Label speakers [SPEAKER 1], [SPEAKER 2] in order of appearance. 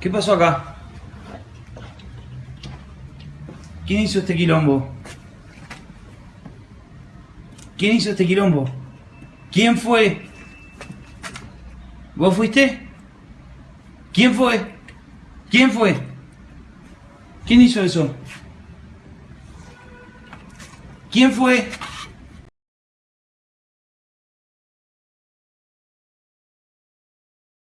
[SPEAKER 1] ¿Qué pasó acá? ¿Quién hizo este quilombo? ¿Quién hizo este quilombo? ¿Quién fue? ¿Vos fuiste? ¿Quién fue? ¿Quién fue? ¿Quién hizo eso? ¿Quién fue?